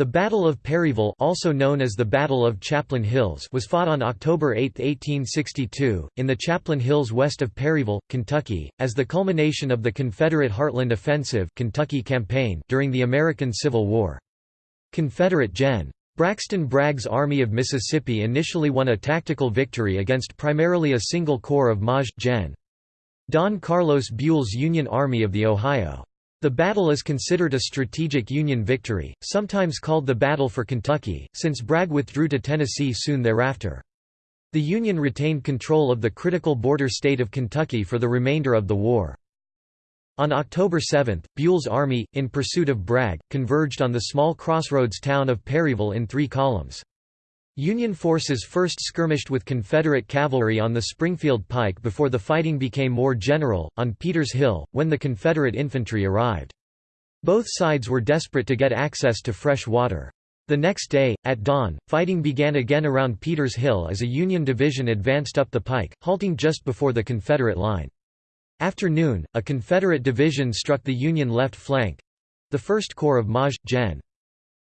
The Battle of Perryville also known as the Battle of Chaplin Hills was fought on October 8, 1862, in the Chaplin Hills west of Perryville, Kentucky, as the culmination of the Confederate Heartland Offensive Kentucky Campaign during the American Civil War. Confederate Gen. Braxton Bragg's Army of Mississippi initially won a tactical victory against primarily a single corps of Maj. Gen. Don Carlos Buell's Union Army of the Ohio. The battle is considered a strategic Union victory, sometimes called the Battle for Kentucky, since Bragg withdrew to Tennessee soon thereafter. The Union retained control of the critical border state of Kentucky for the remainder of the war. On October 7, Buell's army, in pursuit of Bragg, converged on the small crossroads town of Perryville in three columns. Union forces first skirmished with Confederate cavalry on the Springfield Pike before the fighting became more general, on Peters Hill, when the Confederate infantry arrived. Both sides were desperate to get access to fresh water. The next day, at dawn, fighting began again around Peters Hill as a Union division advanced up the pike, halting just before the Confederate line. After noon, a Confederate division struck the Union left flank—the 1st Corps of Maj. Gen.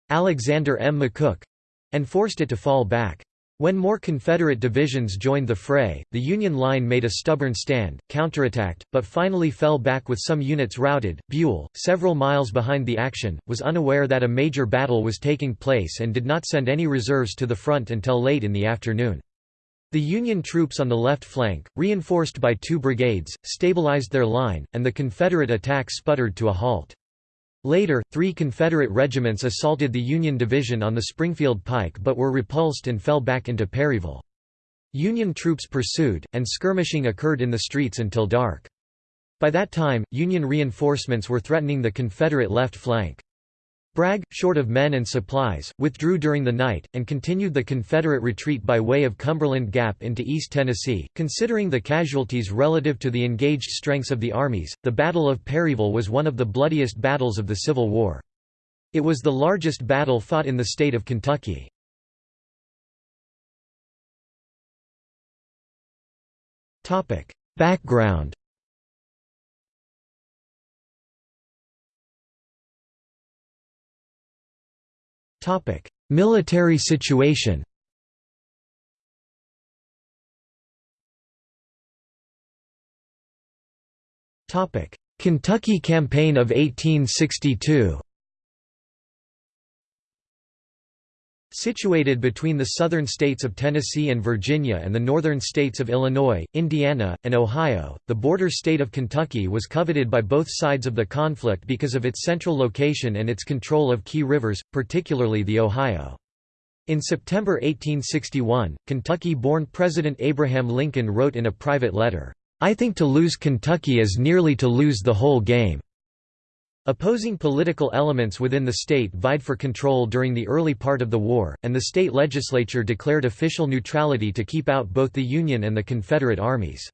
Alexander M. McCook, and forced it to fall back. When more Confederate divisions joined the fray, the Union line made a stubborn stand, counterattacked, but finally fell back with some units routed. Buell, several miles behind the action, was unaware that a major battle was taking place and did not send any reserves to the front until late in the afternoon. The Union troops on the left flank, reinforced by two brigades, stabilized their line, and the Confederate attack sputtered to a halt. Later, three Confederate regiments assaulted the Union division on the Springfield Pike but were repulsed and fell back into Perryville. Union troops pursued, and skirmishing occurred in the streets until dark. By that time, Union reinforcements were threatening the Confederate left flank. Bragg, short of men and supplies, withdrew during the night, and continued the Confederate retreat by way of Cumberland Gap into East Tennessee. Considering the casualties relative to the engaged strengths of the armies, the Battle of Perryville was one of the bloodiest battles of the Civil War. It was the largest battle fought in the state of Kentucky. Background Military situation Kentucky Campaign of 1862 Situated between the southern states of Tennessee and Virginia and the northern states of Illinois, Indiana, and Ohio, the border state of Kentucky was coveted by both sides of the conflict because of its central location and its control of key rivers, particularly the Ohio. In September 1861, Kentucky-born President Abraham Lincoln wrote in a private letter, "'I think to lose Kentucky is nearly to lose the whole game.' Opposing political elements within the state vied for control during the early part of the war, and the state legislature declared official neutrality to keep out both the Union and the Confederate armies.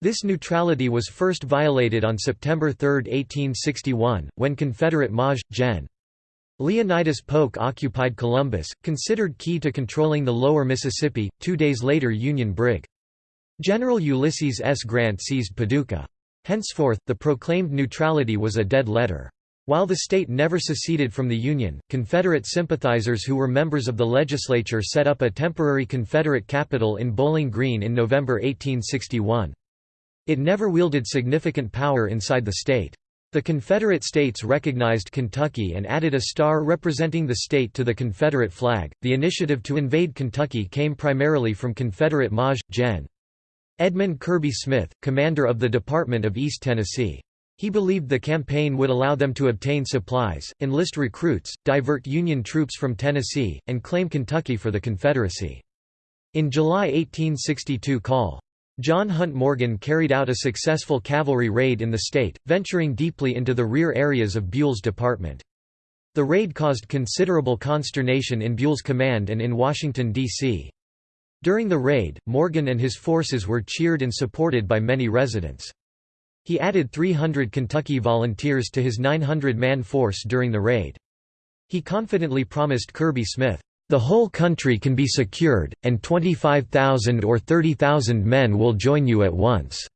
This neutrality was first violated on September 3, 1861, when Confederate Maj. Gen. Leonidas Polk occupied Columbus, considered key to controlling the lower Mississippi. Two days later, Union Brig. General Ulysses S. Grant seized Paducah. Henceforth, the proclaimed neutrality was a dead letter. While the state never seceded from the Union, Confederate sympathizers who were members of the legislature set up a temporary Confederate capital in Bowling Green in November 1861. It never wielded significant power inside the state. The Confederate states recognized Kentucky and added a star representing the state to the Confederate flag. The initiative to invade Kentucky came primarily from Confederate Maj. Gen. Edmund Kirby Smith, commander of the Department of East Tennessee. He believed the campaign would allow them to obtain supplies, enlist recruits, divert Union troops from Tennessee, and claim Kentucky for the Confederacy. In July 1862 Col. John Hunt Morgan carried out a successful cavalry raid in the state, venturing deeply into the rear areas of Buell's department. The raid caused considerable consternation in Buell's command and in Washington, D.C. During the raid, Morgan and his forces were cheered and supported by many residents. He added 300 Kentucky volunteers to his 900-man force during the raid. He confidently promised Kirby Smith, "...the whole country can be secured, and 25,000 or 30,000 men will join you at once."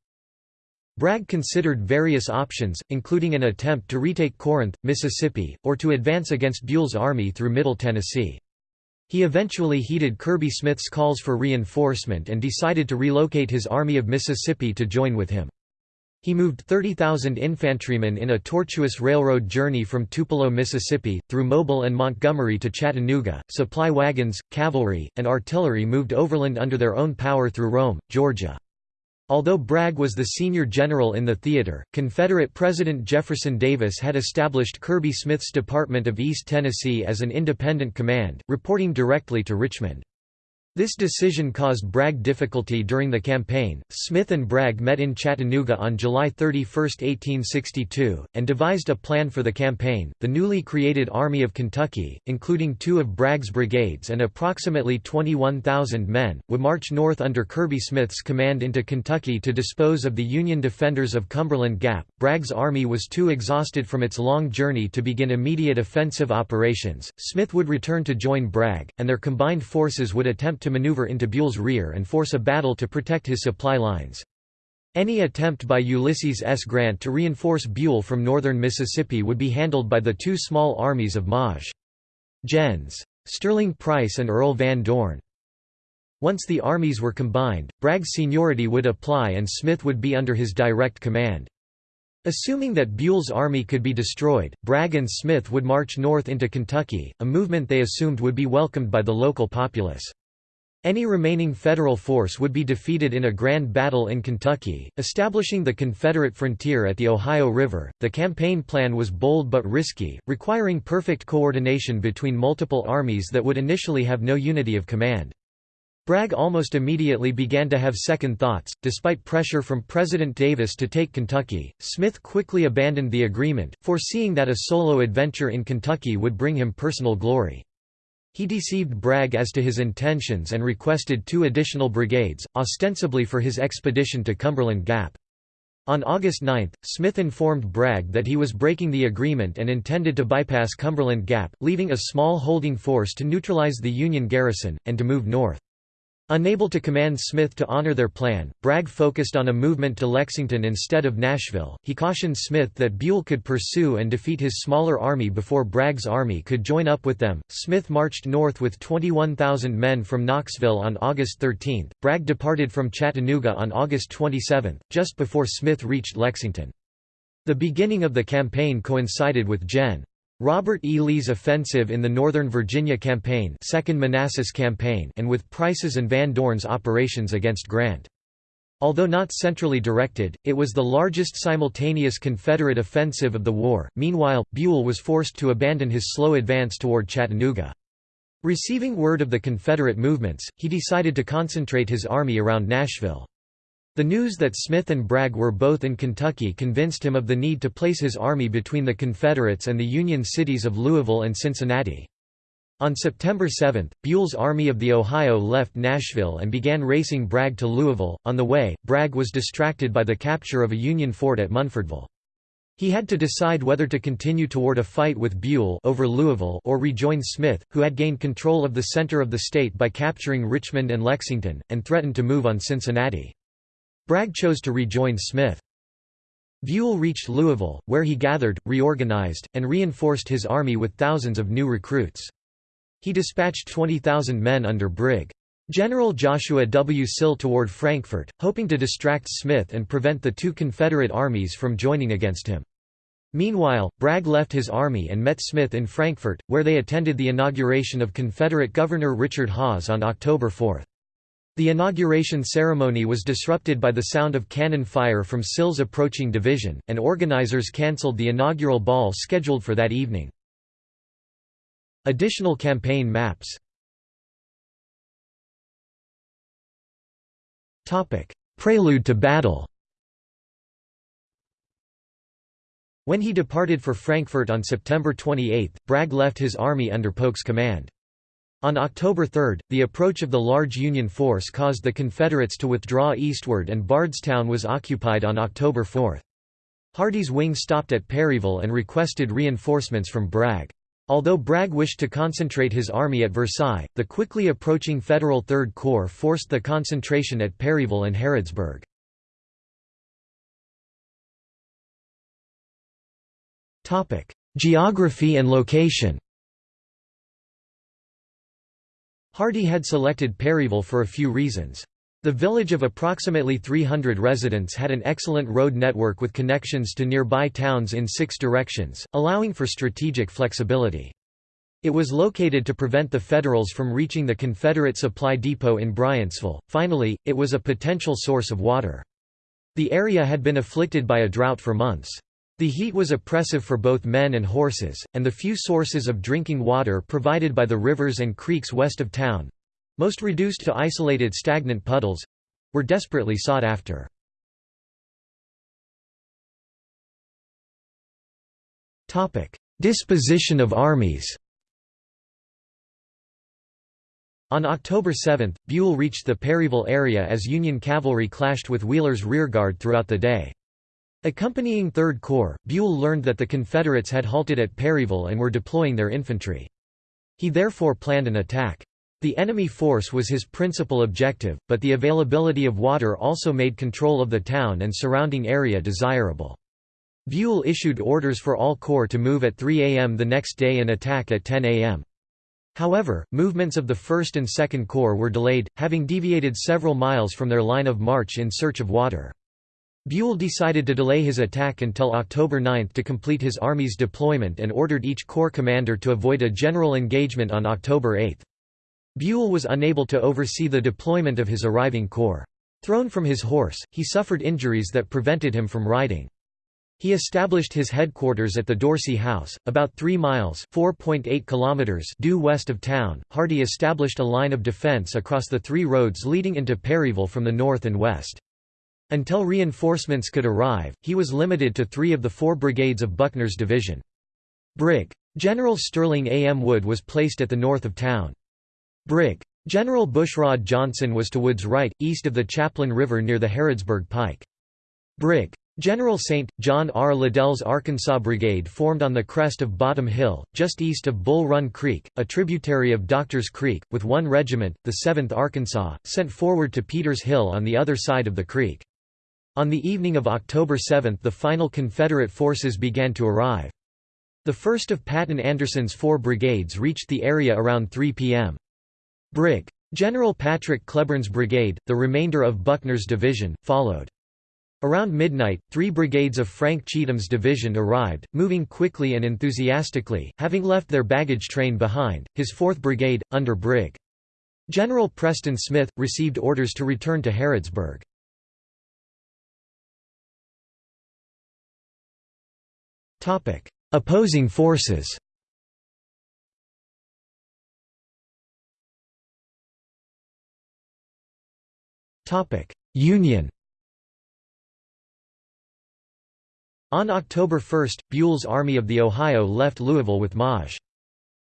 Bragg considered various options, including an attempt to retake Corinth, Mississippi, or to advance against Buell's army through Middle Tennessee. He eventually heeded Kirby Smith's calls for reinforcement and decided to relocate his Army of Mississippi to join with him. He moved 30,000 infantrymen in a tortuous railroad journey from Tupelo, Mississippi, through Mobile and Montgomery to Chattanooga. Supply wagons, cavalry, and artillery moved overland under their own power through Rome, Georgia. Although Bragg was the senior general in the theater, Confederate President Jefferson Davis had established Kirby Smith's Department of East Tennessee as an independent command, reporting directly to Richmond. This decision caused Bragg difficulty during the campaign. Smith and Bragg met in Chattanooga on July 31, 1862, and devised a plan for the campaign. The newly created Army of Kentucky, including two of Bragg's brigades and approximately 21,000 men, would march north under Kirby Smith's command into Kentucky to dispose of the Union defenders of Cumberland Gap. Bragg's army was too exhausted from its long journey to begin immediate offensive operations. Smith would return to join Bragg, and their combined forces would attempt to maneuver into Buell's rear and force a battle to protect his supply lines. Any attempt by Ulysses S. Grant to reinforce Buell from northern Mississippi would be handled by the two small armies of Maj. Gens. Sterling Price and Earl Van Dorn. Once the armies were combined, Bragg's seniority would apply and Smith would be under his direct command. Assuming that Buell's army could be destroyed, Bragg and Smith would march north into Kentucky, a movement they assumed would be welcomed by the local populace. Any remaining Federal force would be defeated in a grand battle in Kentucky, establishing the Confederate frontier at the Ohio River. The campaign plan was bold but risky, requiring perfect coordination between multiple armies that would initially have no unity of command. Bragg almost immediately began to have second thoughts. Despite pressure from President Davis to take Kentucky, Smith quickly abandoned the agreement, foreseeing that a solo adventure in Kentucky would bring him personal glory. He deceived Bragg as to his intentions and requested two additional brigades, ostensibly for his expedition to Cumberland Gap. On August 9, Smith informed Bragg that he was breaking the agreement and intended to bypass Cumberland Gap, leaving a small holding force to neutralize the Union garrison, and to move north. Unable to command Smith to honor their plan, Bragg focused on a movement to Lexington instead of Nashville. He cautioned Smith that Buell could pursue and defeat his smaller army before Bragg's army could join up with them. Smith marched north with 21,000 men from Knoxville on August 13. Bragg departed from Chattanooga on August 27, just before Smith reached Lexington. The beginning of the campaign coincided with Gen. Robert E. Lee's offensive in the Northern Virginia Campaign, Second Manassas Campaign and with Price's and Van Dorn's operations against Grant. Although not centrally directed, it was the largest simultaneous Confederate offensive of the war. Meanwhile, Buell was forced to abandon his slow advance toward Chattanooga. Receiving word of the Confederate movements, he decided to concentrate his army around Nashville. The news that Smith and Bragg were both in Kentucky convinced him of the need to place his army between the Confederates and the Union cities of Louisville and Cincinnati. On September 7, Buell's Army of the Ohio left Nashville and began racing Bragg to Louisville. On the way, Bragg was distracted by the capture of a Union fort at Munfordville. He had to decide whether to continue toward a fight with Buell over Louisville or rejoin Smith, who had gained control of the center of the state by capturing Richmond and Lexington, and threatened to move on Cincinnati. Bragg chose to rejoin Smith. Buell reached Louisville, where he gathered, reorganized, and reinforced his army with thousands of new recruits. He dispatched 20,000 men under Brig. General Joshua W. Sill toward Frankfort, hoping to distract Smith and prevent the two Confederate armies from joining against him. Meanwhile, Bragg left his army and met Smith in Frankfort, where they attended the inauguration of Confederate Governor Richard Hawes on October 4. The inauguration ceremony was disrupted by the sound of cannon fire from Sill's approaching division, and organizers cancelled the inaugural ball scheduled for that evening. Additional campaign maps Prelude to battle When he departed for Frankfort on September 28, Bragg left his army under Polk's command. On October 3, the approach of the large Union force caused the Confederates to withdraw eastward and Bardstown was occupied on October 4. Hardee's wing stopped at Perryville and requested reinforcements from Bragg. Although Bragg wished to concentrate his army at Versailles, the quickly approaching Federal Third Corps forced the concentration at Perryville and Harrodsburg. Geography and location Hardee had selected Perryville for a few reasons. The village of approximately 300 residents had an excellent road network with connections to nearby towns in six directions, allowing for strategic flexibility. It was located to prevent the Federals from reaching the Confederate supply depot in Bryantsville. Finally, it was a potential source of water. The area had been afflicted by a drought for months. The heat was oppressive for both men and horses, and the few sources of drinking water provided by the rivers and creeks west of town most reduced to isolated stagnant puddles were desperately sought after. Disposition of armies On October 7, Buell reached the Perryville area as Union cavalry clashed with Wheeler's rearguard throughout the day. Accompanying 3rd Corps, Buell learned that the Confederates had halted at Perryville and were deploying their infantry. He therefore planned an attack. The enemy force was his principal objective, but the availability of water also made control of the town and surrounding area desirable. Buell issued orders for all corps to move at 3 a.m. the next day and attack at 10 a.m. However, movements of the 1st and 2nd Corps were delayed, having deviated several miles from their line of march in search of water. Buell decided to delay his attack until October 9 to complete his army's deployment and ordered each corps commander to avoid a general engagement on October 8. Buell was unable to oversee the deployment of his arriving corps. Thrown from his horse, he suffered injuries that prevented him from riding. He established his headquarters at the Dorsey House, about 3 miles (4.8 kilometers) due west of town. Hardee established a line of defense across the three roads leading into Perryville from the north and west. Until reinforcements could arrive, he was limited to three of the four brigades of Buckner's division. Brig. General Sterling A. M. Wood was placed at the north of town. Brig. General Bushrod Johnson was to Wood's right, east of the Chaplin River near the Harrodsburg Pike. Brig. General St. John R. Liddell's Arkansas Brigade formed on the crest of Bottom Hill, just east of Bull Run Creek, a tributary of Doctors Creek, with one regiment, the 7th Arkansas, sent forward to Peters Hill on the other side of the creek. On the evening of October 7 the final Confederate forces began to arrive. The first of Patton Anderson's four brigades reached the area around 3 p.m. Brig. General Patrick Cleburne's brigade, the remainder of Buckner's division, followed. Around midnight, three brigades of Frank Cheatham's division arrived, moving quickly and enthusiastically, having left their baggage train behind. His 4th Brigade, under Brig. General Preston Smith, received orders to return to Harrodsburg. Opposing forces Union On October 1, Buell's Army of the Ohio left Louisville with Maj.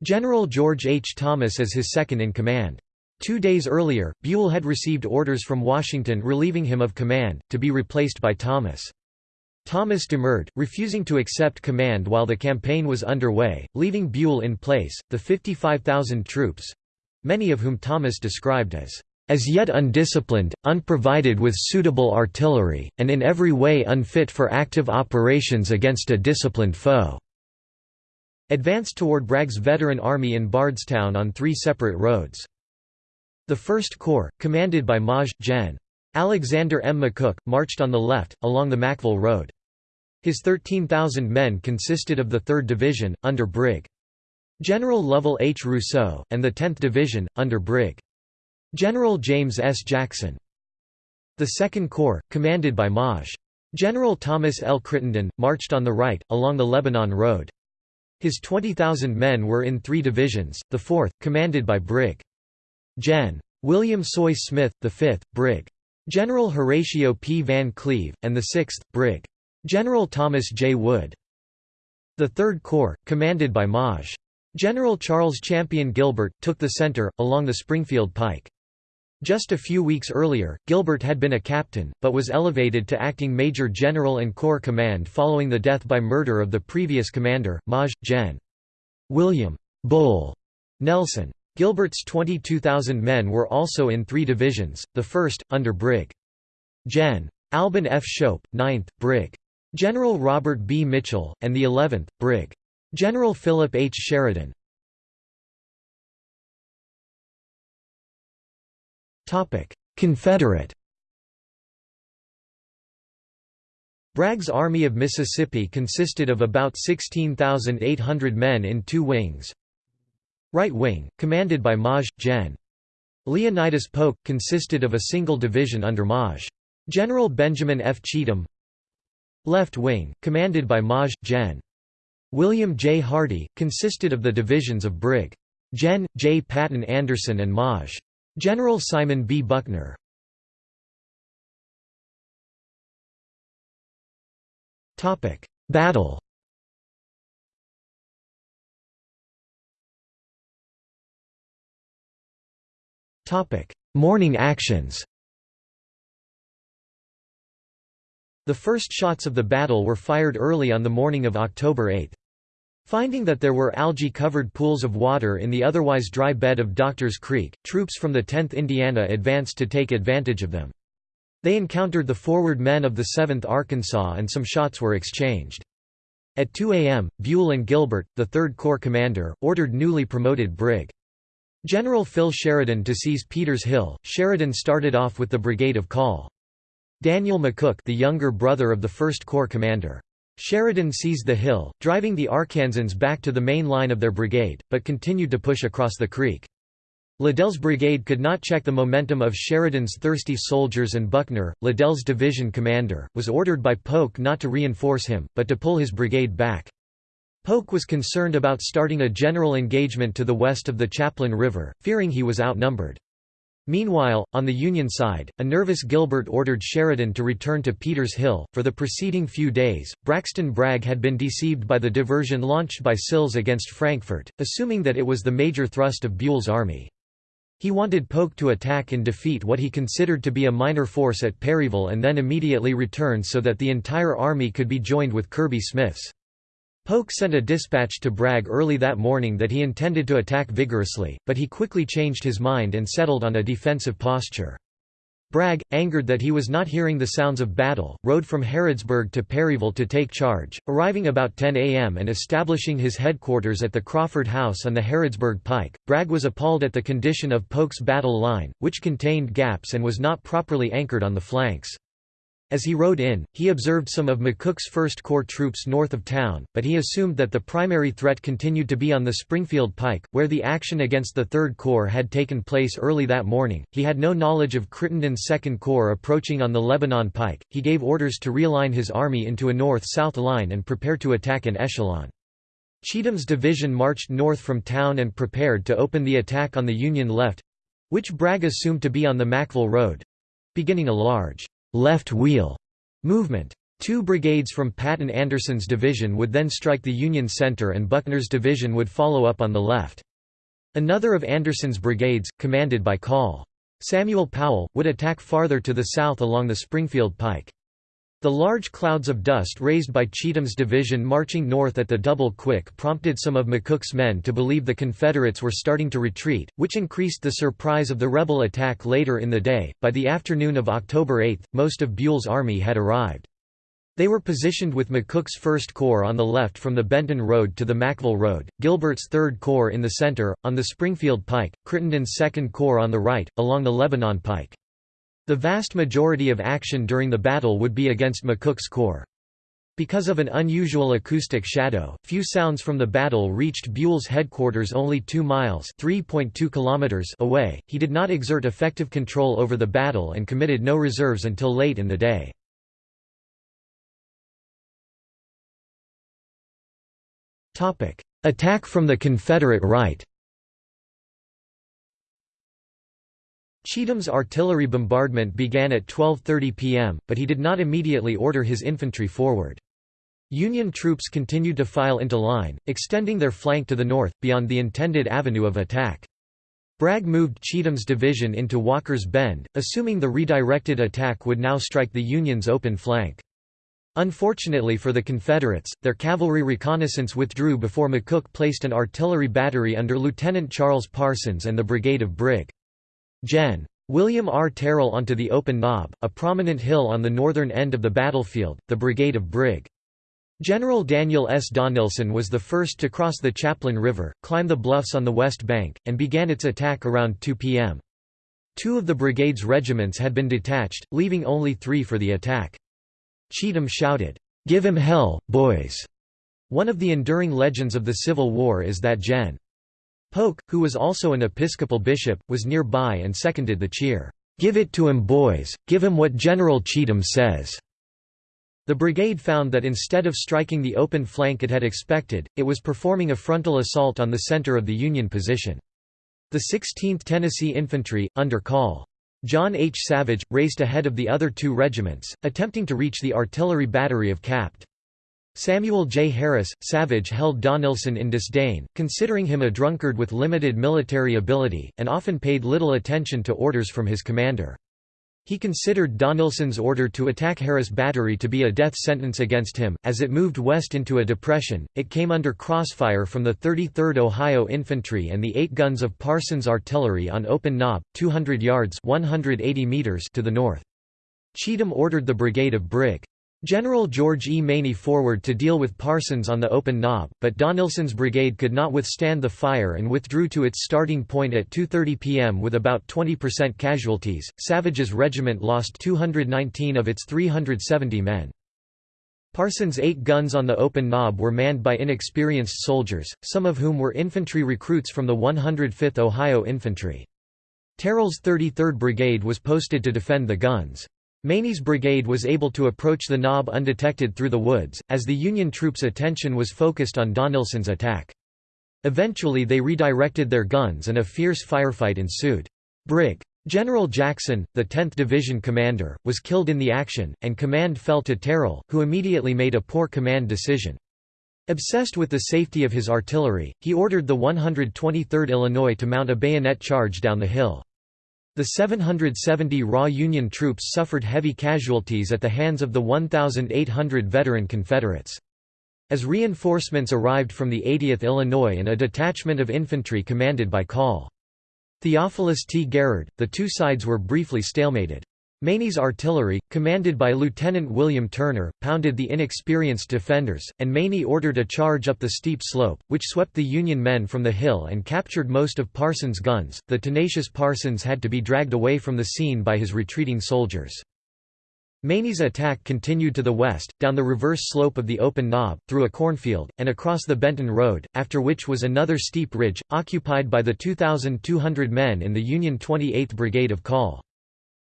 General George H. Thomas as his second-in-command. Two days earlier, Buell had received orders from Washington relieving him of command, to be replaced by Thomas. Thomas demurred, refusing to accept command while the campaign was underway, leaving Buell in place. The 55,000 troops—many of whom Thomas described as as yet undisciplined, unprovided with suitable artillery, and in every way unfit for active operations against a disciplined foe." advanced toward Bragg's veteran army in Bardstown on three separate roads. The 1st Corps, commanded by Maj. Gen. Alexander M. McCook, marched on the left, along the Mackville Road. His 13,000 men consisted of the 3rd Division, under Brig. General Lovell H. Rousseau, and the 10th Division, under Brig. General James S. Jackson. The Second Corps, commanded by Maj. General Thomas L. Crittenden, marched on the right, along the Lebanon Road. His 20,000 men were in three divisions, the 4th, commanded by Brig. Gen. William Sooy Smith, the 5th, Brig. General Horatio P. Van Cleve, and the 6th, Brig. General Thomas J. Wood. The 3rd Corps, commanded by Maj. General Charles Champion Gilbert, took the center, along the Springfield Pike. Just a few weeks earlier, Gilbert had been a captain, but was elevated to acting major general and corps command following the death by murder of the previous commander, Maj. Gen. William Bull Nelson. Gilbert's 22,000 men were also in three divisions, the 1st, under Brig. Gen. Albin F. Schoepf, 9th, Brig. General Robert B. Mitchell, and the 11th, Brig. General Philip H. Sheridan. Confederate Bragg's Army of Mississippi consisted of about 16,800 men in two wings. Right wing, commanded by Maj. Gen. Leonidas Polk, consisted of a single division under Maj. General Benjamin F. Cheatham Left wing, commanded by Maj. Gen. William J. Hardee, consisted of the divisions of Brig. Gen. J. Patton Anderson and Maj. General Simon B. Buckner. Battle Morning actions The first shots of the battle were fired early on the morning of October 8. Finding that there were algae-covered pools of water in the otherwise dry bed of Doctors Creek, troops from the 10th Indiana advanced to take advantage of them. They encountered the forward men of the 7th Arkansas and some shots were exchanged. At 2 a.m., Buell and Gilbert, the 3rd Corps commander, ordered newly promoted Brig. General Phil Sheridan to seize Peters Hill. Sheridan started off with the brigade of Call. Daniel McCook the younger brother of the 1st Corps commander. Sheridan seized the hill, driving the Arkansans back to the main line of their brigade, but continued to push across the creek. Liddell's brigade could not check the momentum of Sheridan's thirsty soldiers and Buckner, Liddell's division commander, was ordered by Polk not to reinforce him, but to pull his brigade back. Polk was concerned about starting a general engagement to the west of the Chaplin River, fearing he was outnumbered. Meanwhile, on the Union side, a nervous Gilbert ordered Sheridan to return to Peters Hill. For the preceding few days, Braxton Bragg had been deceived by the diversion launched by Sills against Frankfort, assuming that it was the major thrust of Buell's army. He wanted Polk to attack and defeat what he considered to be a minor force at Perryville and then immediately return so that the entire army could be joined with Kirby Smith's. Polk sent a dispatch to Bragg early that morning that he intended to attack vigorously, but he quickly changed his mind and settled on a defensive posture. Bragg, angered that he was not hearing the sounds of battle, rode from Harrodsburg to Perryville to take charge, arriving about 10 a.m. and establishing his headquarters at the Crawford House on the Harrodsburg Pike. Bragg was appalled at the condition of Polk's battle line, which contained gaps and was not properly anchored on the flanks. As he rode in, he observed some of McCook's First Corps troops north of town, but he assumed that the primary threat continued to be on the Springfield Pike, where the action against the Third Corps had taken place early that morning. He had no knowledge of Crittenden's Second Corps approaching on the Lebanon Pike. He gave orders to realign his army into a north-south line and prepare to attack in echelon. Cheatham's division marched north from town and prepared to open the attack on the Union left—which Bragg assumed to be on the Mackville Road—beginning a large left wheel movement. Two brigades from Patton Anderson's division would then strike the Union center and Buckner's division would follow up on the left. Another of Anderson's brigades, commanded by Col. Samuel Powell, would attack farther to the south along the Springfield Pike. The large clouds of dust raised by Cheatham's division marching north at the double quick prompted some of McCook's men to believe the Confederates were starting to retreat, which increased the surprise of the rebel attack later in the day. By the afternoon of October 8, most of Buell's army had arrived. They were positioned with McCook's 1st Corps on the left from the Benton Road to the Mackville Road, Gilbert's 3rd Corps in the center, on the Springfield Pike, Crittenden's 2nd Corps on the right, along the Lebanon Pike. The vast majority of action during the battle would be against McCook's corps. Because of an unusual acoustic shadow, few sounds from the battle reached Buell's headquarters only 2 miles kilometers away. He did not exert effective control over the battle and committed no reserves until late in the day. Attack from the Confederate right Cheatham's artillery bombardment began at 12.30 p.m., but he did not immediately order his infantry forward. Union troops continued to file into line, extending their flank to the north, beyond the intended avenue of attack. Bragg moved Cheatham's division into Walker's Bend, assuming the redirected attack would now strike the Union's open flank. Unfortunately for the Confederates, their cavalry reconnaissance withdrew before McCook placed an artillery battery under Lieutenant Charles Parsons and the brigade of Brig. Gen. William R. Terrill onto the Open Knob, a prominent hill on the northern end of the battlefield, the brigade of Brig. General Daniel S. Donelson was the first to cross the Chaplin River, climb the bluffs on the west bank, and began its attack around 2 p.m. Two of the brigade's regiments had been detached, leaving only three for the attack. Cheatham shouted, "'Give him hell, boys!' One of the enduring legends of the Civil War is that Gen. Polk, who was also an Episcopal bishop, was nearby and seconded the cheer, "'Give it to him boys, give him what General Cheatham says." The brigade found that instead of striking the open flank it had expected, it was performing a frontal assault on the center of the Union position. The 16th Tennessee Infantry, under Col. John H. Savage, raced ahead of the other two regiments, attempting to reach the artillery battery of Capt. Samuel J. Harris, Savage held Donelson in disdain, considering him a drunkard with limited military ability, and often paid little attention to orders from his commander. He considered Donelson's order to attack Harris Battery to be a death sentence against him. As it moved west into a depression, it came under crossfire from the 33rd Ohio Infantry and the eight guns of Parsons Artillery on Open Knob, 200 yards 180 meters to the north. Cheatham ordered the brigade of Brig. General George E. Maney forward to deal with Parsons on the open knob, but Donelson's brigade could not withstand the fire and withdrew to its starting point at 2.30 p.m. with about 20% casualties. Savage's regiment lost 219 of its 370 men. Parsons' eight guns on the open knob were manned by inexperienced soldiers, some of whom were infantry recruits from the 105th Ohio Infantry. Terrill's 33rd Brigade was posted to defend the guns. Maney's brigade was able to approach the knob undetected through the woods, as the Union troops' attention was focused on Donelson's attack. Eventually they redirected their guns and a fierce firefight ensued. Brig. General Jackson, the 10th Division commander, was killed in the action, and command fell to Terrill, who immediately made a poor command decision. Obsessed with the safety of his artillery, he ordered the 123rd Illinois to mount a bayonet charge down the hill. The 770 raw Union troops suffered heavy casualties at the hands of the 1,800 veteran Confederates. As reinforcements arrived from the 80th Illinois and a detachment of infantry commanded by Col. Theophilus T. Garrard, the two sides were briefly stalemated. Maney's artillery, commanded by Lieutenant William Turner, pounded the inexperienced defenders, and Maney ordered a charge up the steep slope, which swept the Union men from the hill and captured most of Parsons' guns. The tenacious Parsons had to be dragged away from the scene by his retreating soldiers. Maney's attack continued to the west, down the reverse slope of the open knob, through a cornfield, and across the Benton Road, after which was another steep ridge, occupied by the 2,200 men in the Union 28th Brigade of Col.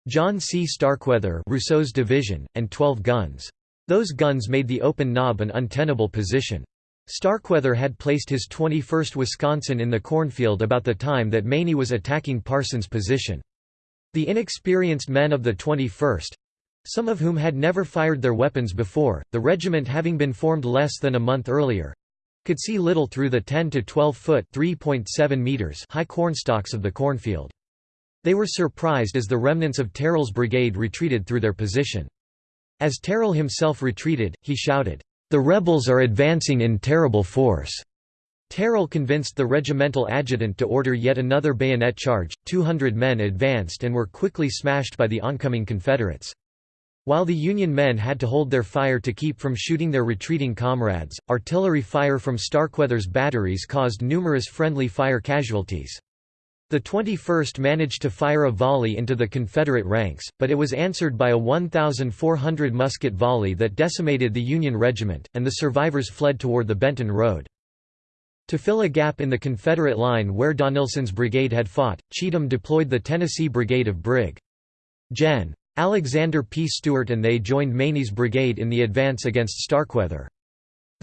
John C. Starkweather Rousseau's division, and 12 guns. Those guns made the open knob an untenable position. Starkweather had placed his 21st Wisconsin in the cornfield about the time that Maney was attacking Parsons' position. The inexperienced men of the 21st—some of whom had never fired their weapons before, the regiment having been formed less than a month earlier—could see little through the 10 to 12 foot meters high cornstalks of the cornfield. They were surprised as the remnants of Terrill's brigade retreated through their position. As Terrill himself retreated, he shouted, "'The rebels are advancing in terrible force!' Terrill convinced the regimental adjutant to order yet another bayonet charge, 200 men advanced and were quickly smashed by the oncoming Confederates. While the Union men had to hold their fire to keep from shooting their retreating comrades, artillery fire from Starkweather's batteries caused numerous friendly fire casualties. The 21st managed to fire a volley into the Confederate ranks, but it was answered by a 1,400 musket volley that decimated the Union regiment, and the survivors fled toward the Benton Road. To fill a gap in the Confederate line where Donelson's brigade had fought, Cheatham deployed the Tennessee Brigade of Brig. Gen. Alexander P. Stewart and they joined Maney's brigade in the advance against Starkweather.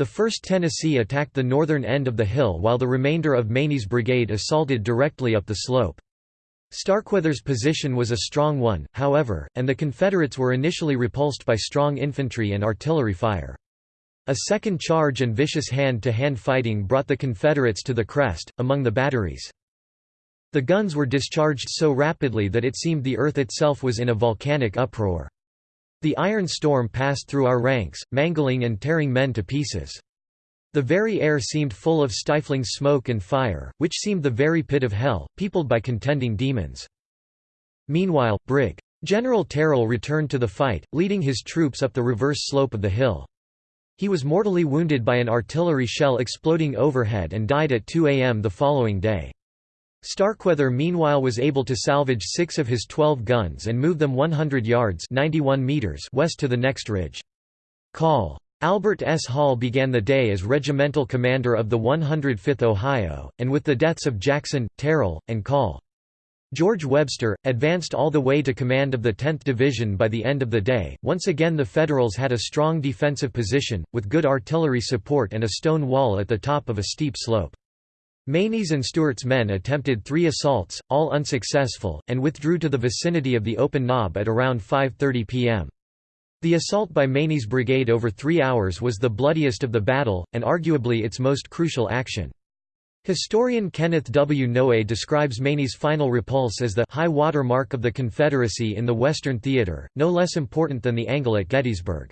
The 1st Tennessee attacked the northern end of the hill while the remainder of Maney's brigade assaulted directly up the slope. Starkweather's position was a strong one, however, and the Confederates were initially repulsed by strong infantry and artillery fire. A second charge and vicious hand-to-hand -hand fighting brought the Confederates to the crest, among the batteries. The guns were discharged so rapidly that it seemed the earth itself was in a volcanic uproar. The iron storm passed through our ranks, mangling and tearing men to pieces. The very air seemed full of stifling smoke and fire, which seemed the very pit of hell, peopled by contending demons. Meanwhile, Brig. General Terrill returned to the fight, leading his troops up the reverse slope of the hill. He was mortally wounded by an artillery shell exploding overhead and died at 2 am the following day. Starkweather meanwhile was able to salvage six of his 12 guns and move them 100 yards 91 meters west to the next ridge. Call. Albert S. Hall began the day as regimental commander of the 105th Ohio, and with the deaths of Jackson, Terrill, and Call. George Webster, advanced all the way to command of the 10th Division by the end of the day. Once again, the Federals had a strong defensive position, with good artillery support and a stone wall at the top of a steep slope. Maney's and Stewart's men attempted three assaults, all unsuccessful, and withdrew to the vicinity of the open knob at around 5.30 p.m. The assault by Maney's brigade over three hours was the bloodiest of the battle, and arguably its most crucial action. Historian Kenneth W. Noe describes Maney's final repulse as the high water mark of the Confederacy in the Western Theater, no less important than the angle at Gettysburg.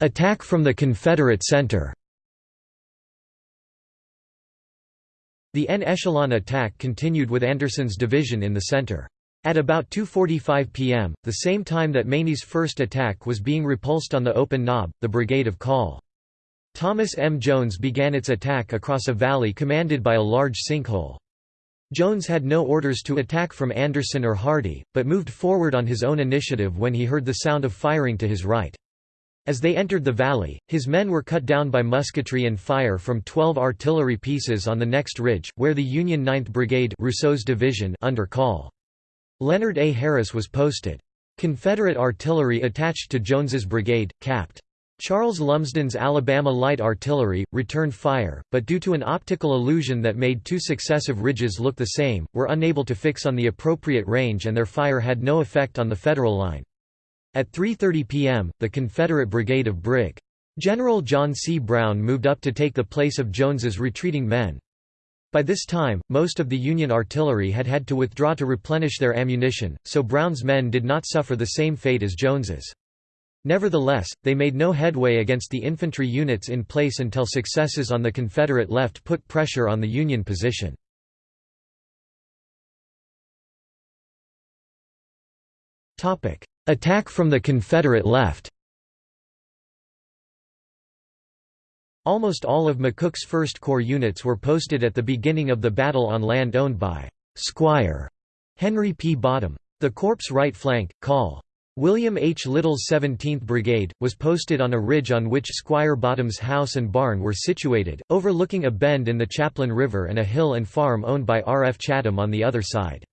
Attack from the Confederate center The en echelon attack continued with Anderson's division in the center. At about 2.45 pm, the same time that Maney's first attack was being repulsed on the open knob, the brigade of Call. Thomas M. Jones began its attack across a valley commanded by a large sinkhole. Jones had no orders to attack from Anderson or Hardee, but moved forward on his own initiative when he heard the sound of firing to his right. As they entered the valley, his men were cut down by musketry and fire from 12 artillery pieces on the next ridge, where the Union 9th Brigade Rousseau's division under Call. Leonard A. Harris was posted. Confederate artillery attached to Jones's brigade, capped. Charles Lumsden's Alabama Light Artillery, returned fire, but due to an optical illusion that made two successive ridges look the same, were unable to fix on the appropriate range and their fire had no effect on the Federal line. At 3.30 p.m., the Confederate brigade of Brig. General John C. Brown moved up to take the place of Jones's retreating men. By this time, most of the Union artillery had had to withdraw to replenish their ammunition, so Brown's men did not suffer the same fate as Jones's. Nevertheless, they made no headway against the infantry units in place until successes on the Confederate left put pressure on the Union position. Attack from the Confederate left Almost all of McCook's First Corps units were posted at the beginning of the battle on land owned by Squire Henry P. Bottom. The Corps' right flank, Col. William H. Lytle's 17th Brigade, was posted on a ridge on which Squire Bottom's house and barn were situated, overlooking a bend in the Chaplin River and a hill and farm owned by R. F. Chatham on the other side.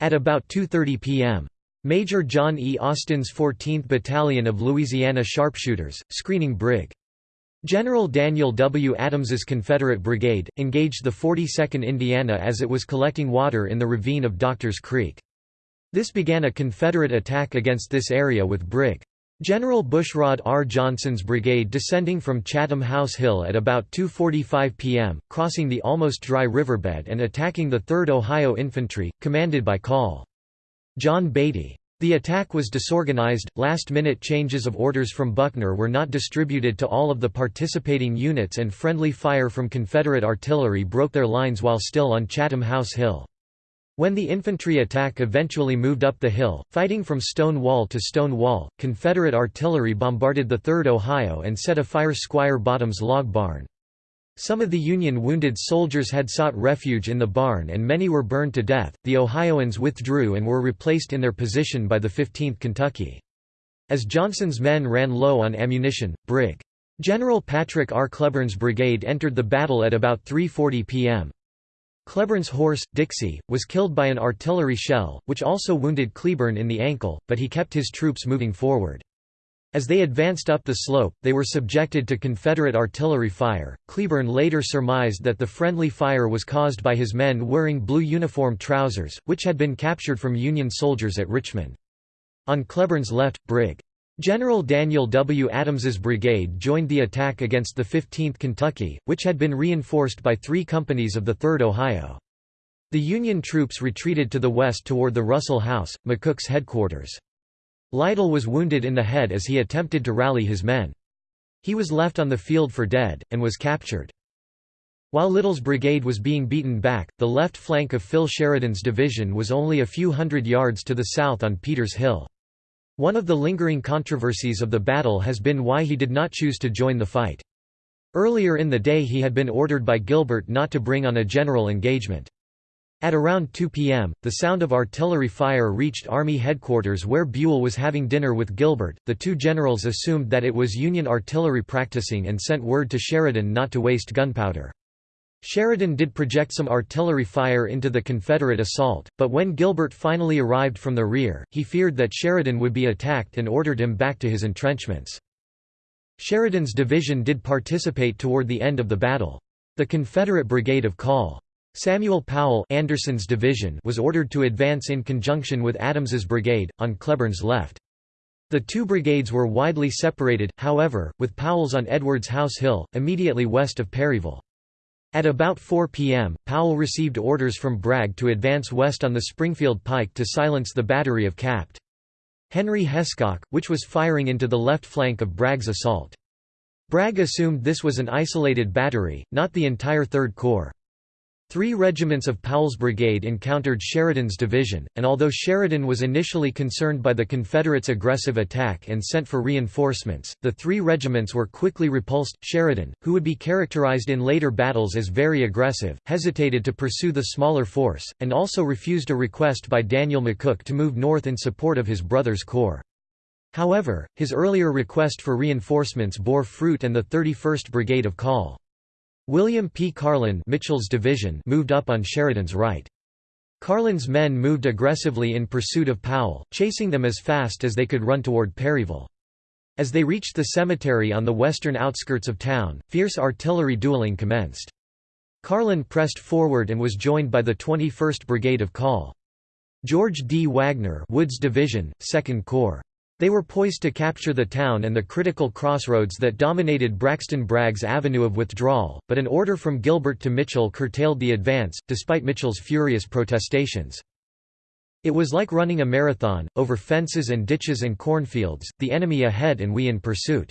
At about 2.30 p.m. Major John E. Austin's 14th Battalion of Louisiana Sharpshooters, screening Brig. General Daniel W. Adams's Confederate Brigade, engaged the 42nd Indiana as it was collecting water in the ravine of Doctors Creek. This began a Confederate attack against this area with Brig. General Bushrod R. Johnson's brigade descending from Chatham House Hill at about 2.45 p.m., crossing the almost dry riverbed and attacking the 3rd Ohio Infantry, commanded by Col. John Beatty. The attack was disorganized, last-minute changes of orders from Buckner were not distributed to all of the participating units and friendly fire from Confederate artillery broke their lines while still on Chatham House Hill. When the infantry attack eventually moved up the hill, fighting from stone wall to stone wall, Confederate artillery bombarded the 3rd Ohio and set afire Squire Bottom's log barn. Some of the Union wounded soldiers had sought refuge in the barn and many were burned to death. The Ohioans withdrew and were replaced in their position by the 15th Kentucky. As Johnson's men ran low on ammunition, Brig. General Patrick R. Cleburne's brigade entered the battle at about 3.40 p.m. Cleburne's horse, Dixie, was killed by an artillery shell, which also wounded Cleburne in the ankle, but he kept his troops moving forward. As they advanced up the slope, they were subjected to Confederate artillery fire. Cleburne later surmised that the friendly fire was caused by his men wearing blue uniform trousers, which had been captured from Union soldiers at Richmond. On Cleburne's left, Brig. General Daniel W. Adams's brigade joined the attack against the 15th Kentucky, which had been reinforced by three companies of the 3rd Ohio. The Union troops retreated to the west toward the Russell House, McCook's headquarters. Lytle was wounded in the head as he attempted to rally his men. He was left on the field for dead, and was captured. While Lytle's brigade was being beaten back, the left flank of Phil Sheridan's division was only a few hundred yards to the south on Peters Hill. One of the lingering controversies of the battle has been why he did not choose to join the fight. Earlier in the day he had been ordered by Gilbert not to bring on a general engagement. At around 2 p.m., the sound of artillery fire reached Army headquarters where Buell was having dinner with Gilbert. The two generals assumed that it was Union artillery practicing and sent word to Sheridan not to waste gunpowder. Sheridan did project some artillery fire into the Confederate assault, but when Gilbert finally arrived from the rear, he feared that Sheridan would be attacked and ordered him back to his entrenchments. Sheridan's division did participate toward the end of the battle. The Confederate Brigade of Col. Samuel Powell Anderson's division was ordered to advance in conjunction with Adams's brigade, on Cleburne's left. The two brigades were widely separated, however, with Powell's on Edwards House Hill, immediately west of Perryville. At about 4 p.m., Powell received orders from Bragg to advance west on the Springfield Pike to silence the battery of Capt. Henry Hescock, which was firing into the left flank of Bragg's assault. Bragg assumed this was an isolated battery, not the entire Third Corps. Three regiments of Powell's brigade encountered Sheridan's division, and although Sheridan was initially concerned by the Confederates' aggressive attack and sent for reinforcements, the three regiments were quickly repulsed. Sheridan, who would be characterized in later battles as very aggressive, hesitated to pursue the smaller force, and also refused a request by Daniel McCook to move north in support of his brother's corps. However, his earlier request for reinforcements bore fruit and the 31st Brigade of Col. William P. Carlin Mitchell's division moved up on Sheridan's right. Carlin's men moved aggressively in pursuit of Powell, chasing them as fast as they could run toward Perryville. As they reached the cemetery on the western outskirts of town, fierce artillery dueling commenced. Carlin pressed forward and was joined by the 21st Brigade of Call. George D. Wagner Wood's Division, 2nd Corps. They were poised to capture the town and the critical crossroads that dominated Braxton Bragg's avenue of withdrawal, but an order from Gilbert to Mitchell curtailed the advance, despite Mitchell's furious protestations. It was like running a marathon, over fences and ditches and cornfields, the enemy ahead and we in pursuit.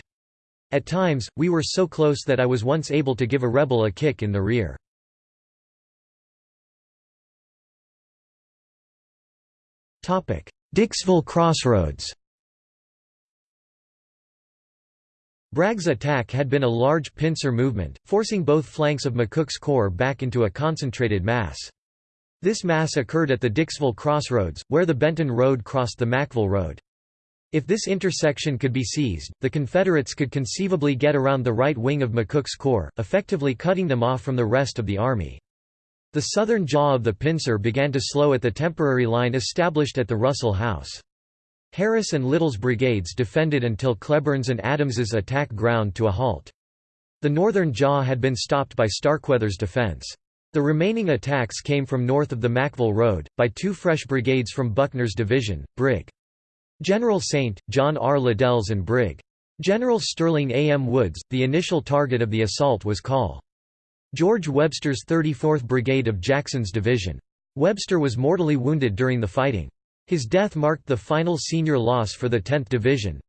At times, we were so close that I was once able to give a rebel a kick in the rear. Dixville Crossroads Bragg's attack had been a large pincer movement, forcing both flanks of McCook's corps back into a concentrated mass. This mass occurred at the Dixville Crossroads, where the Benton Road crossed the Mackville Road. If this intersection could be seized, the Confederates could conceivably get around the right wing of McCook's corps, effectively cutting them off from the rest of the army. The southern jaw of the pincer began to slow at the temporary line established at the Russell House. Harris and Lytle's brigades defended until Cleburne's and Adams's attack ground to a halt. The northern jaw had been stopped by Starkweather's defense. The remaining attacks came from north of the Mackville Road, by two fresh brigades from Buckner's division, Brig. General St. John R. Liddell's and Brig. General Sterling A. M. Wood's. The initial target of the assault was Col. George Webster's 34th Brigade of Jackson's division. Webster was mortally wounded during the fighting. His death marked the final senior loss for the 10th Division.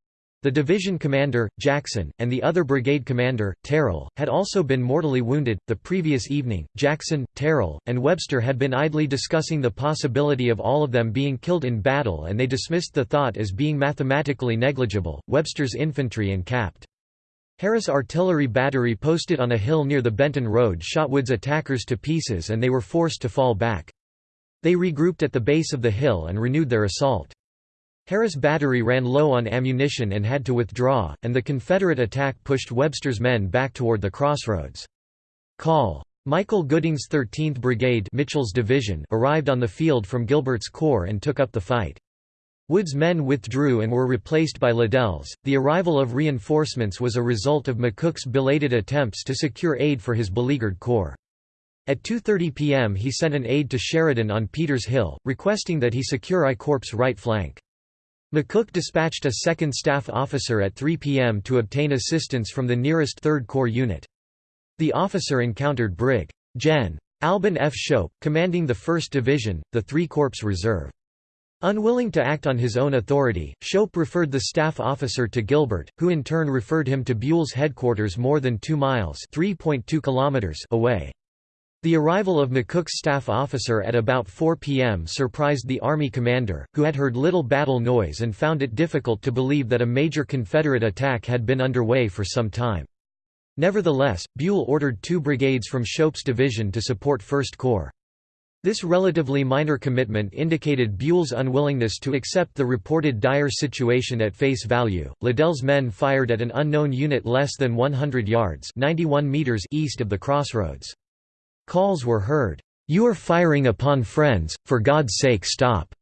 The division commander, Jackson, and the other brigade commander, Terrill, had also been mortally wounded. The previous evening, Jackson, Terrill, and Webster had been idly discussing the possibility of all of them being killed in battle and they dismissed the thought as being mathematically negligible. Webster's infantry Capt. Harris artillery battery posted on a hill near the Benton Road shot Wood's attackers to pieces and they were forced to fall back. They regrouped at the base of the hill and renewed their assault. Harris Battery ran low on ammunition and had to withdraw, and the Confederate attack pushed Webster's men back toward the crossroads. Call. Michael Gooding's 13th Brigade Mitchell's division arrived on the field from Gilbert's corps and took up the fight. Wood's men withdrew and were replaced by Liddell's. The arrival of reinforcements was a result of McCook's belated attempts to secure aid for his beleaguered corps. At 2.30 p.m. he sent an aide to Sheridan on Peters Hill, requesting that he secure I Corp's right flank. McCook dispatched a second staff officer at 3 p.m. to obtain assistance from the nearest 3rd Corps unit. The officer encountered Brig. Gen. Albin F. Schoepf, commanding the 1st Division, the 3 Corps Reserve. Unwilling to act on his own authority, Shope referred the staff officer to Gilbert, who in turn referred him to Buell's headquarters more than 2 miles kilometers away. The arrival of McCook's staff officer at about 4 p.m. surprised the Army commander, who had heard little battle noise and found it difficult to believe that a major Confederate attack had been underway for some time. Nevertheless, Buell ordered two brigades from Schoepf's division to support 1st Corps. This relatively minor commitment indicated Buell's unwillingness to accept the reported dire situation at face value. Liddell's men fired at an unknown unit less than 100 yards 91 meters east of the crossroads. Calls were heard, "'You are firing upon friends, for God's sake stop!'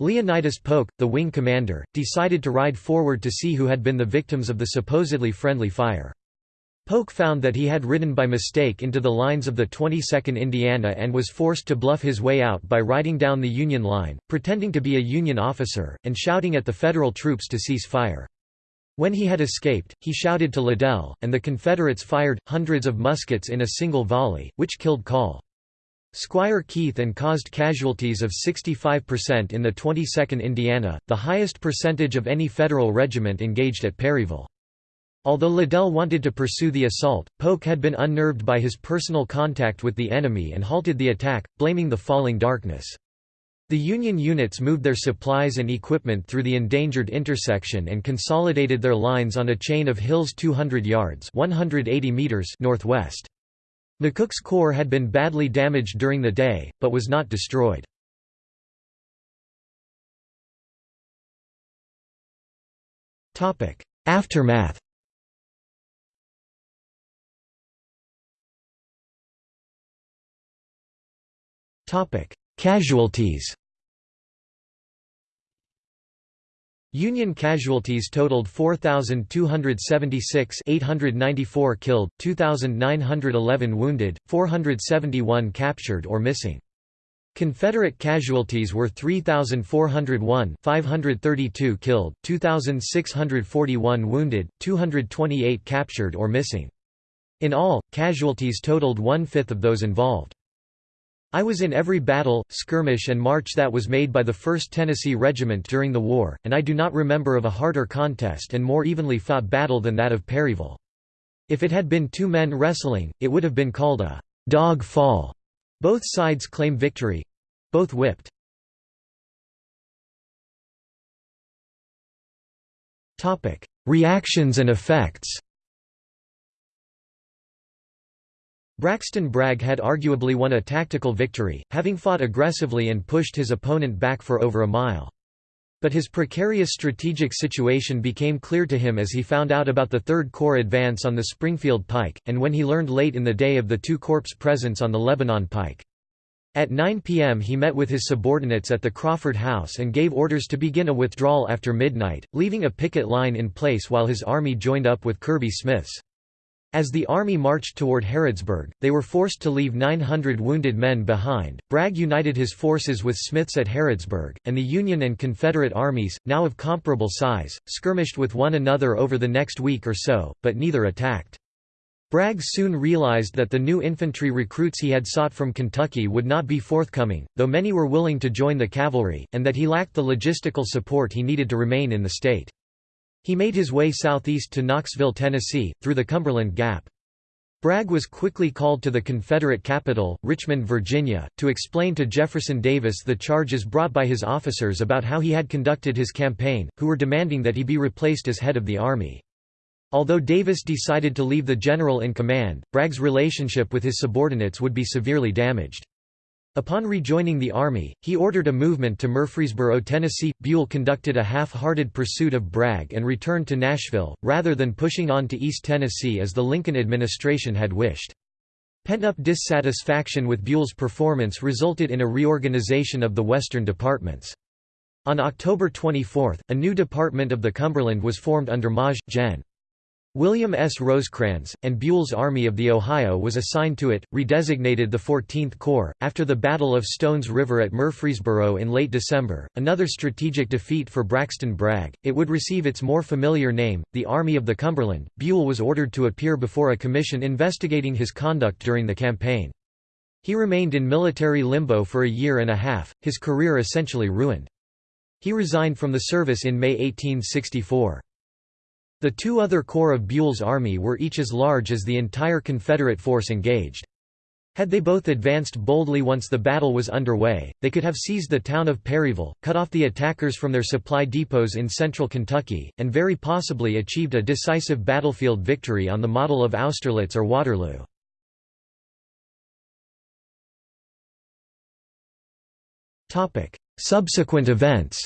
Leonidas Polk, the wing commander, decided to ride forward to see who had been the victims of the supposedly friendly fire. Polk found that he had ridden by mistake into the lines of the 22nd Indiana and was forced to bluff his way out by riding down the Union line, pretending to be a Union officer, and shouting at the Federal troops to cease fire. When he had escaped, he shouted to Liddell, and the Confederates fired, hundreds of muskets in a single volley, which killed Call. Squire Keith and caused casualties of 65% in the 22nd Indiana, the highest percentage of any Federal regiment engaged at Perryville. Although Liddell wanted to pursue the assault, Polk had been unnerved by his personal contact with the enemy and halted the attack, blaming the falling darkness. The Union units moved their supplies and equipment through the endangered intersection and consolidated their lines on a chain of hills 200 yards 180 meters northwest. McCook's corps had been badly damaged during the day, but was not destroyed. Aftermath Casualties Union casualties totaled 4,276 894 killed, 2,911 wounded, 471 captured or missing. Confederate casualties were 3,401 532 killed, 2,641 wounded, 228 captured or missing. In all, casualties totaled one-fifth of those involved. I was in every battle, skirmish and march that was made by the 1st Tennessee Regiment during the war, and I do not remember of a harder contest and more evenly fought battle than that of Perryville. If it had been two men wrestling, it would have been called a dog fall. Both sides claim victory. Both whipped. Reactions and effects Braxton Bragg had arguably won a tactical victory, having fought aggressively and pushed his opponent back for over a mile. But his precarious strategic situation became clear to him as he found out about the Third Corps advance on the Springfield Pike, and when he learned late in the day of the two corps' presence on the Lebanon Pike. At 9 p.m. he met with his subordinates at the Crawford House and gave orders to begin a withdrawal after midnight, leaving a picket line in place while his army joined up with Kirby Smith's. As the army marched toward Harrodsburg, they were forced to leave 900 wounded men behind. Bragg united his forces with Smith's at Harrodsburg, and the Union and Confederate armies, now of comparable size, skirmished with one another over the next week or so, but neither attacked. Bragg soon realized that the new infantry recruits he had sought from Kentucky would not be forthcoming, though many were willing to join the cavalry, and that he lacked the logistical support he needed to remain in the state. He made his way southeast to Knoxville, Tennessee, through the Cumberland Gap. Bragg was quickly called to the Confederate capital, Richmond, Virginia, to explain to Jefferson Davis the charges brought by his officers about how he had conducted his campaign, who were demanding that he be replaced as head of the army. Although Davis decided to leave the general in command, Bragg's relationship with his subordinates would be severely damaged. Upon rejoining the Army, he ordered a movement to Murfreesboro, Tennessee. Buell conducted a half-hearted pursuit of Bragg and returned to Nashville, rather than pushing on to East Tennessee as the Lincoln administration had wished. Pent-up dissatisfaction with Buell's performance resulted in a reorganization of the Western departments. On October 24, a new department of the Cumberland was formed under Maj. Gen. William S. Rosecrans, and Buell's Army of the Ohio was assigned to it, redesignated the 14th Corps. After the Battle of Stones River at Murfreesboro in late December, another strategic defeat for Braxton Bragg, it would receive its more familiar name, the Army of the Cumberland. Buell was ordered to appear before a commission investigating his conduct during the campaign. He remained in military limbo for a year and a half, his career essentially ruined. He resigned from the service in May 1864. The two other corps of Buell's army were each as large as the entire Confederate force engaged. Had they both advanced boldly once the battle was underway, they could have seized the town of Perryville, cut off the attackers from their supply depots in central Kentucky, and very possibly achieved a decisive battlefield victory on the model of Austerlitz or Waterloo. Subsequent events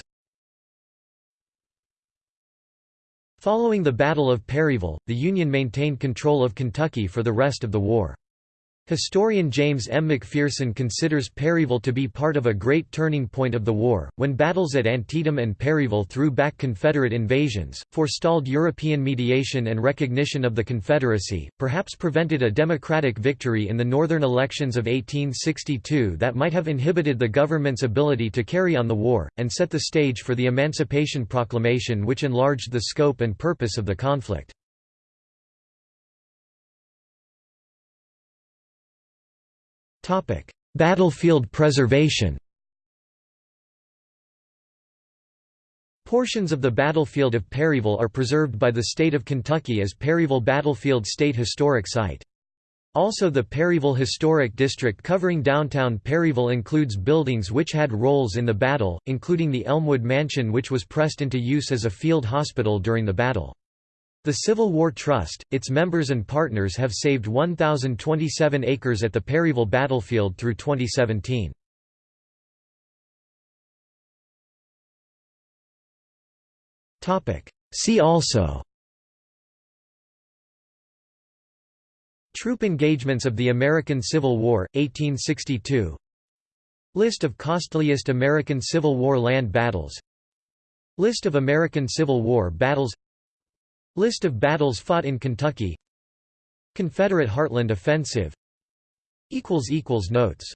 Following the Battle of Perryville, the Union maintained control of Kentucky for the rest of the war. Historian James M. McPherson considers Perryville to be part of a great turning point of the war, when battles at Antietam and Perryville threw back Confederate invasions, forestalled European mediation and recognition of the Confederacy, perhaps prevented a Democratic victory in the northern elections of 1862 that might have inhibited the government's ability to carry on the war, and set the stage for the Emancipation Proclamation which enlarged the scope and purpose of the conflict. Battlefield preservation Portions of the battlefield of Perryville are preserved by the state of Kentucky as Perryville Battlefield State Historic Site. Also the Perryville Historic District covering downtown Perryville includes buildings which had roles in the battle, including the Elmwood Mansion which was pressed into use as a field hospital during the battle. The Civil War Trust, its members and partners have saved 1,027 acres at the Perryville battlefield through 2017. See also Troop engagements of the American Civil War, 1862 List of costliest American Civil War land battles. List of American Civil War battles List of battles fought in Kentucky. Confederate Heartland Offensive. Notes